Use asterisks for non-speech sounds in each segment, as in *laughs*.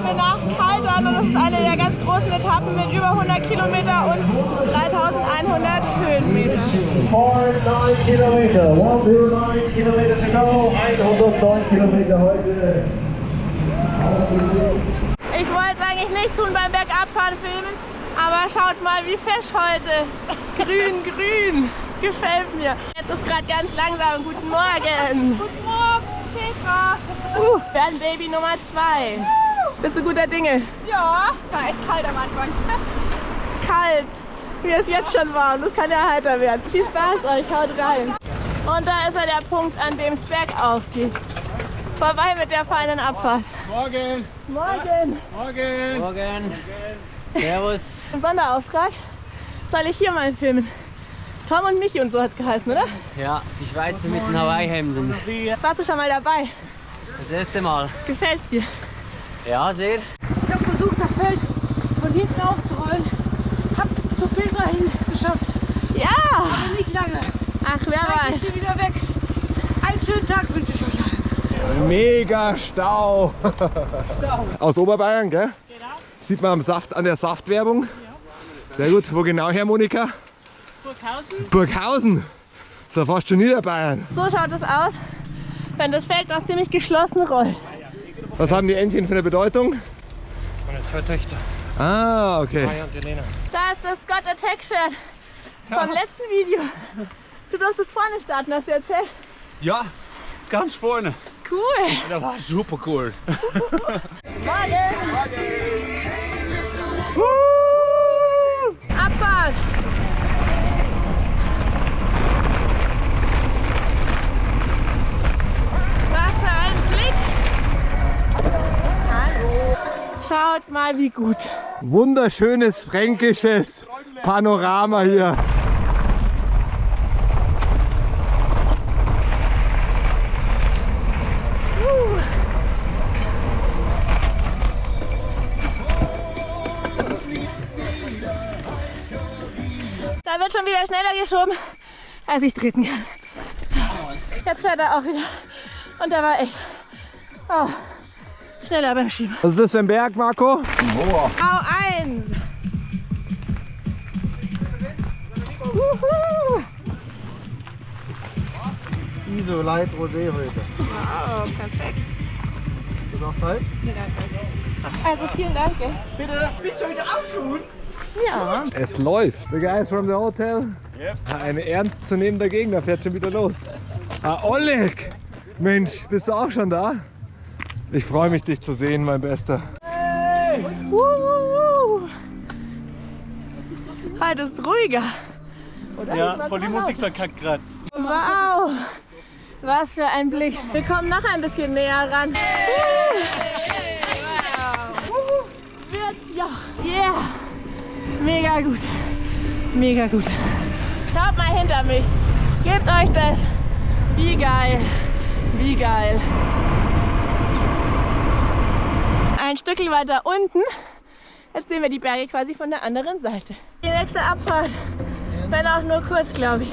fahren wir nach Kaltern und das ist eine der ganz großen Etappen mit über 100 Kilometer und 3100 Höhenmeter. 109 Kilometer, 109 Kilometer to go, 109 Kilometer heute. Ich wollte es eigentlich nicht tun beim Bergabfahren filmen, aber schaut mal, wie fesch heute. Grün, grün. Gefällt mir. Jetzt ist gerade ganz langsam. Guten Morgen. Guten Morgen, Petra. Uh, Baby Nummer zwei. Bist du guter Dinge? Ja, war echt kalt am Anfang. *laughs* Kalt. Wie es jetzt schon warm. Das kann ja heiter werden. Viel Spaß euch. Haut rein. Und da ist ja der Punkt, an dem es bergauf geht. Vorbei mit der feinen Abfahrt. Morgen! Morgen. Morgen! Morgen. Servus. Sonderauftrag. Soll ich hier mal filmen? Tom und Michi und so hat es geheißen, oder? Ja, die Schweizer mit den Hawaii-Hemden. Warst du schon mal dabei? Das erste Mal. Gefällt's dir? Ja, sehr. Ich habe versucht, das Feld von hinten aufzurollen. Hab zur Petra hin geschafft. Ja! Aber nicht lange. Ach, wer Dann weiß. ist sie wieder weg. Einen schönen Tag wünsche ich euch allen. Mega Stau. Aus Oberbayern, gell? Genau. Sieht man am Saft, an der Saftwerbung. Sehr gut. Wo genau her, Monika? Burghausen. Burghausen. So fast schon Niederbayern. So schaut es aus, wenn das Feld noch ziemlich geschlossen rollt. Was haben die Entchen für eine Bedeutung? Meine zwei Töchter, Ah, okay. Maya und Elena. Da ist das Scott Attack Shirt vom letzten Video. Du durftest vorne starten, hast du erzählt? Ja, ganz vorne. Cool. Das war super cool. Morgen. Abfahrt. Was für ein Blick. Hallo. Schaut mal, wie gut. Wunderschönes fränkisches Panorama hier. Da wird schon wieder schneller geschoben, als ich treten kann. Jetzt fährt er auch wieder. Und der war echt oh, schneller beim Schieben. Was ist das für ein Berg, Marco? Au eins. Wuhu. ISO Light Rosé heute. Wow, perfekt. Das auch Zeit? Also vielen Dank. Gell? Ja. Es läuft. The guys from the hotel. Yep. Ein ernstzunehmender Gegner fährt schon wieder los. Ah, Oleg! Mensch, bist du auch schon da? Ich freue mich, dich zu sehen, mein Bester. Wuhu. Heute ist ruhiger. Oder? Ja, voll die Musik verkackt gerade. Wow. Was für ein Blick. Wir kommen noch ein bisschen näher ran. Wuhu. Wird's ja. Yeah. Mega gut. Mega gut. Schaut mal hinter mich. Gebt euch das. Wie geil. Wie geil. Ein Stückchen weiter unten. Jetzt sehen wir die Berge quasi von der anderen Seite. Die nächste Abfahrt. Wenn auch nur kurz, glaube ich.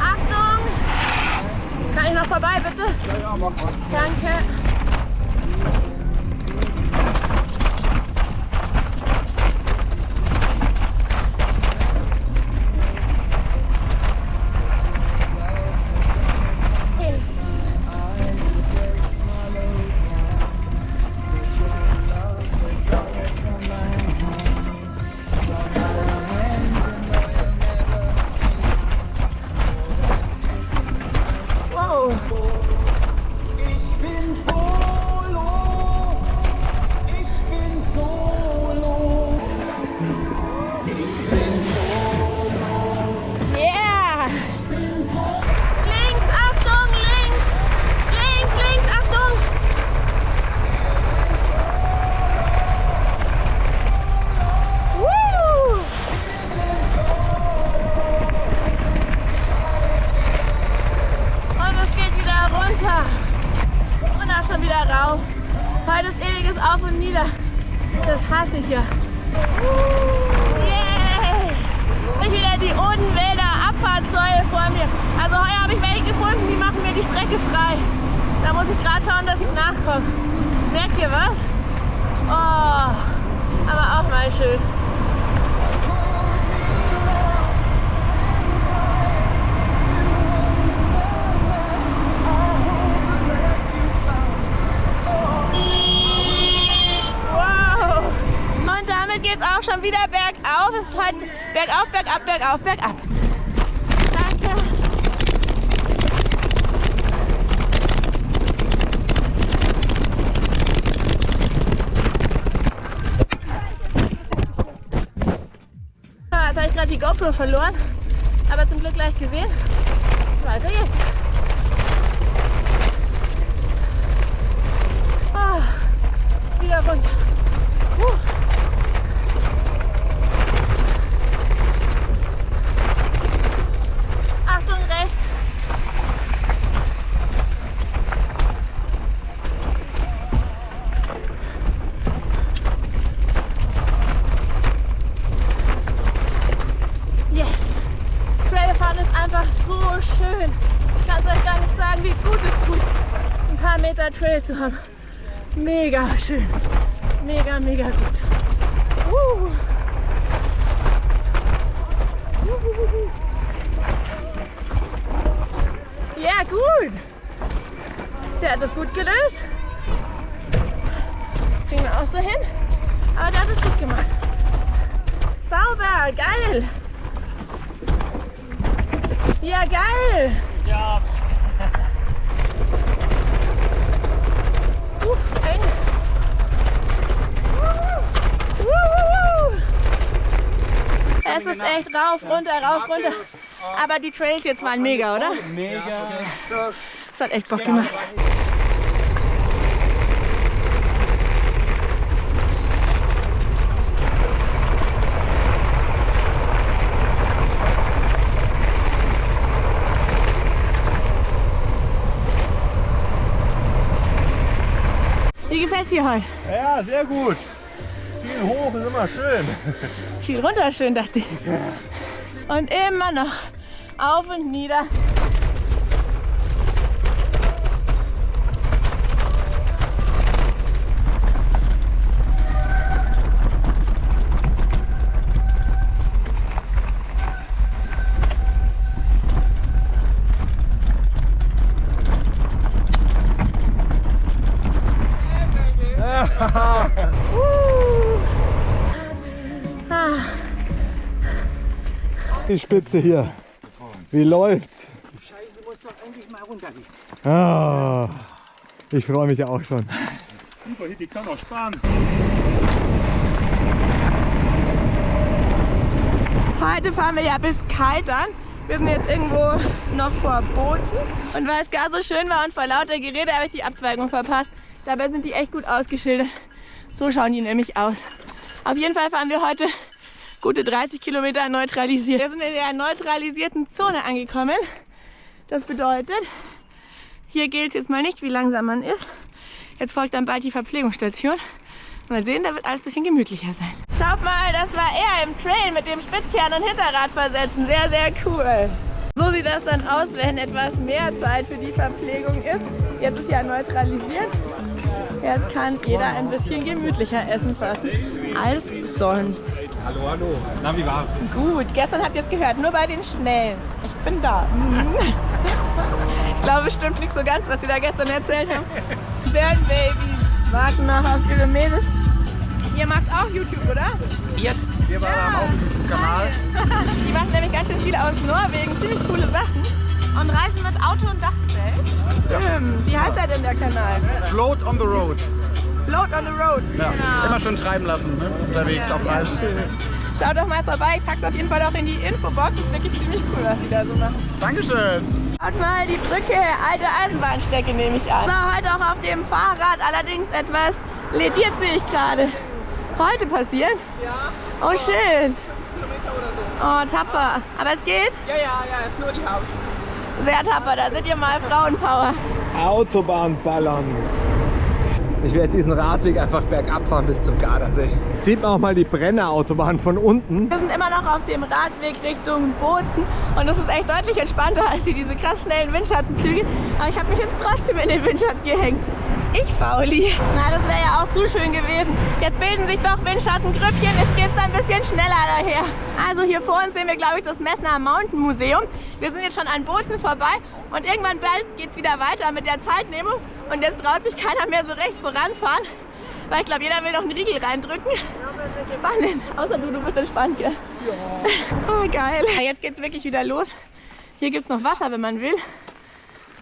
Achtung! Kann ich noch vorbei, bitte? Ja, ja, mach mal. Danke. Heute ist ewiges Auf und Nieder. Das hasse ich ja. Yeah! Ich wieder die Odenwälder Abfahrtssäule vor mir. Also heuer habe ich welche gefunden, die machen mir die Strecke frei. Da muss ich gerade schauen, dass ich nachkomme. Merkt ihr was? Oh, aber auch mal schön. Wow! Und damit geht es auch wieder bergauf. Es ist heute bergauf, bergab, bergauf, bergab. Danke. Ah, Jetzt habe ich gerade die GoPro verloren, aber zum Glück gleich gesehen. Weiter jetzt. Ah, wieder runter. Huh. Achtung rechts. Yes. Trailfahren ist einfach so schön. Ich kann es euch gar nicht sagen, wie gut es tut, ein paar Meter Trail zu haben. Mega schön. Mega, mega gut. Uh. Ja, gut. Der hat das gut gelöst. Kriegen wir auch so hin. Aber der hat es gut gemacht. Sauber, geil. Ja, geil. Eng. Es ist echt rauf, runter, rauf, runter. Aber die Trails jetzt waren mega, oder? Mega. Das hat echt Bock gemacht. Gefällt's dir heute? Ja, sehr gut. Viel hoch ist immer schön. Viel runter schön, dachte ich. Und immer noch auf und nieder. Die Spitze hier. Wie läuft's? Scheiße, muss doch endlich mal runtergehen. Ah, ich freue mich auch schon. Die kann auch sparen. Heute fahren wir ja bis Kaltern. Wir sind jetzt irgendwo noch vor Bozen. Und weil es gar so schön war und vor lauter Gerede habe ich die Abzweigung verpasst. Dabei sind die echt gut ausgeschildert. So schauen die nämlich aus. Auf jeden Fall fahren wir heute gute 30 Kilometer neutralisiert. Wir sind in der neutralisierten Zone angekommen. Das bedeutet, hier gilt es jetzt mal nicht, wie langsam man ist. Jetzt folgt dann bald die Verpflegungsstation. Mal sehen, da wird alles ein bisschen gemütlicher sein. Schaut mal, das war er im Trail mit dem Spitzkern und Hinterrad versetzen. Sehr, sehr cool. So sieht das dann aus, wenn etwas mehr Zeit für die Verpflegung ist. Jetzt ist ja neutralisiert. Jetzt kann jeder ein bisschen gemütlicher essen fast als sonst. Hallo, hallo. Na, wie war's? Gut, gestern habt ihr es gehört, nur bei den Schnellen. Ich bin da. Mhm. *laughs* Ich glaube bestimmt nicht so ganz, was sie da gestern erzählt Babies warten noch auf ihre Mädels. Ihr macht auch YouTube, oder? Yes. Wir waren Ja. auch auf dem YouTube-Kanal. *laughs* Die machen nämlich ganz schön viel aus Norwegen, ziemlich coole Sachen. Und reisen mit Auto und Dachzelt. Stimmt. Wie heißt er denn der Kanal? Float on the road. Float on the Road. Ja, immer schön treiben lassen, ne? unterwegs auf Reisen. Schaut doch mal vorbei, ich pack's auf jeden Fall auch in die Infobox. Das ist wirklich ziemlich cool, was die da so machen. Dankeschön. Schaut mal, die Brücke, alte Eisenbahnstrecke nehme ich an. So, heute auch auf dem Fahrrad, allerdings etwas lediert sehe ich gerade. Heute passiert? Ja. Oh, schön. Oh, tapfer. Aber es geht? Ja, ja, ja, ist nur die Haut. Sehr tapfer, da seid ihr mal Frauenpower. Autobahn ballern. Ich werde diesen Radweg einfach bergab fahren bis zum Gardasee. Sieht man auch mal die Brennerautobahn von unten. Wir sind immer noch auf dem Radweg Richtung Bozen und das ist echt deutlich entspannter als hier diese krass schnellen Windschattenzüge. Aber ich habe mich jetzt trotzdem in den Windschatten gehängt. Ich fauli. Na, das wäre ja auch zu schön gewesen. Jetzt bilden sich doch Windschattengrüppchen. Jetzt geht es ein bisschen schneller daher. Also hier vor uns sehen wir, glaube ich, das Messner Mountain Museum. Wir sind jetzt schon an Bozen vorbei und irgendwann bald geht es wieder weiter mit der Zeitnehmung. Und jetzt traut sich keiner mehr so recht voranfahren. Weil ich glaube, jeder will noch einen Riegel reindrücken. Spannend. Außer du, du bist entspannt, gell? Ja. *laughs* Oh, geil. Jetzt geht's wirklich wieder los. Hier gibt es noch Wasser, wenn man will.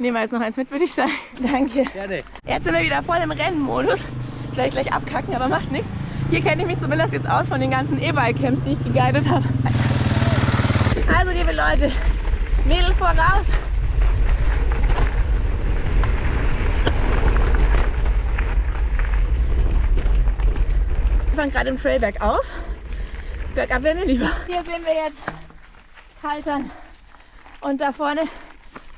Nehmen wir jetzt noch eins mit, würde ich sagen. *laughs* Danke. Gerne. Jetzt sind wir wieder voll im Rennmodus. Vielleicht gleich abkacken, aber macht nichts. Hier kenne ich mich zumindest jetzt aus von den ganzen E-Bike-Camps, die ich geguidet habe. Also, liebe Leute, Mädel voraus. Wir fahren gerade im Trail bergauf. Bergab wäre mir lieber. Hier sehen wir jetzt Kaltern und da vorne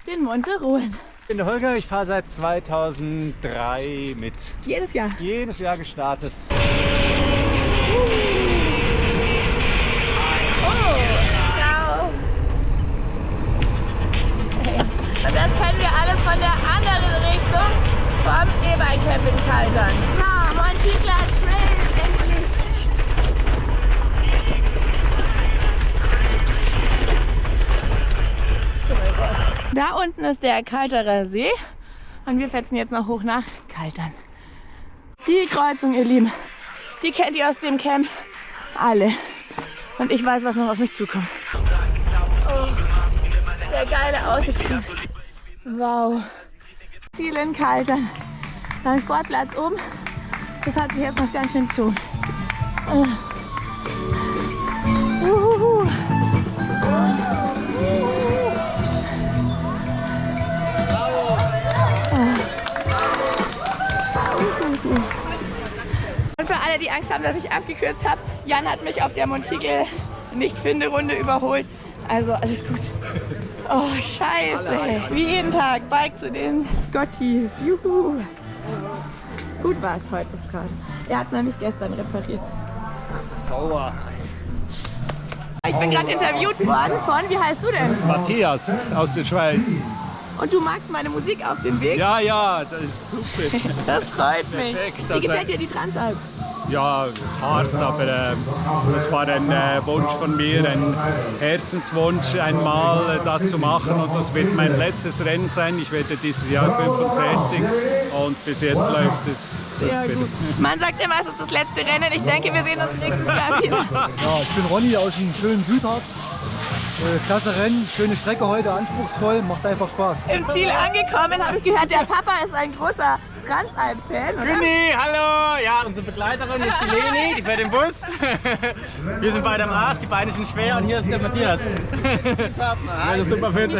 den Monte Rohen. Ich bin der Holger, ich fahre seit 2003 mit. Jedes Jahr. Jedes Jahr gestartet. Oh, ciao. Und das kennen wir alles von der anderen Richtung vom E-Bike-Camp in Kaltern. Na, Montigla Trail, endlich. Da unten ist der Kalterer See und wir fetzen jetzt noch hoch nach Kaltern. Die Kreuzung, ihr Lieben, die kennt ihr aus dem Camp alle. Und ich weiß, was noch auf mich zukommt. Oh, der geile Aussicht. Wow. Ziel in Kaltern. Beim Sportplatz oben. Das hat sich jetzt noch ganz schön zu. Uh. Alle, die Angst haben, dass ich abgekürzt habe, Jan hat mich auf der Montigel Nicht-Finde-Runde überholt. Also alles gut. Oh, scheiße. Wie jeden Tag, Bike zu den Scotties. Juhu. Gut war es heute Rad. Er hat es nämlich gestern repariert. Sauer. Ich bin gerade interviewt worden von, wie heißt du denn? Matthias aus der Schweiz. Und du magst meine Musik auf dem Weg? Ja, ja, das ist super. *laughs* Das freut mich. Perfekt, Wie gefällt dir die Transalp? Ja, hart, aber äh, das war ein äh, Wunsch von mir, ein Herzenswunsch, einmal äh, das zu machen und das wird mein letztes Rennen sein. Ich werde dieses Jahr 65 und bis jetzt läuft es super. Sehr gut. Man sagt immer, es ist das letzte Rennen. Ich denke, wir sehen uns nächstes Jahr *laughs* wieder. Ja, ich bin Ronny aus dem schönen Südharz. Äh, Klasse Rennen, schöne Strecke heute, anspruchsvoll, macht einfach Spaß. Im Ziel angekommen habe ich gehört, der Papa ist ein großer Transalp-Fan, oder? Günni, hallo! Unsere Begleiterin ist die Leni, die fährt im Bus. *laughs* Wir sind beide am Arsch, die Beine sind schwer und hier ist der Matthias. Also super fit.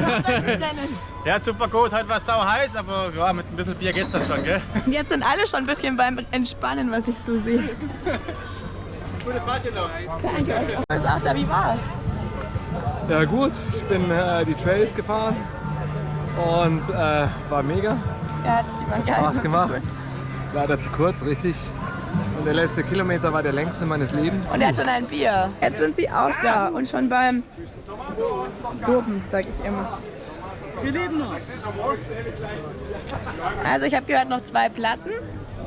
Ja, super gut, heute war es sau heiß, aber ja, mit ein bisschen Bier dann schon, gell? Und Jetzt sind alle schon ein bisschen beim Entspannen, was ich so sehe. Gute Fahrt hier noch. Danke. Was auch da, wie war's? Ja gut, ich bin äh, die Trails gefahren und äh, war mega. Ja, die waren geil. Spaß gemacht. Leider zu kurz, richtig. Und der letzte Kilometer war der längste meines Lebens. Und er hat schon ein Bier. Jetzt sind sie auch da und schon beim Dopen, sag ich immer. Wir leben noch. Also ich habe gehört, noch zwei Platten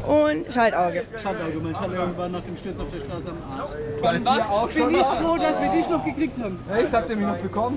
und Schaltauge. Schaltauge, mein Schaltauge war nach dem Sturz auf der Straße am Arsch. Bin ich froh, dass wir dich noch gekriegt haben. Echt, habt ihr mich noch bekommen?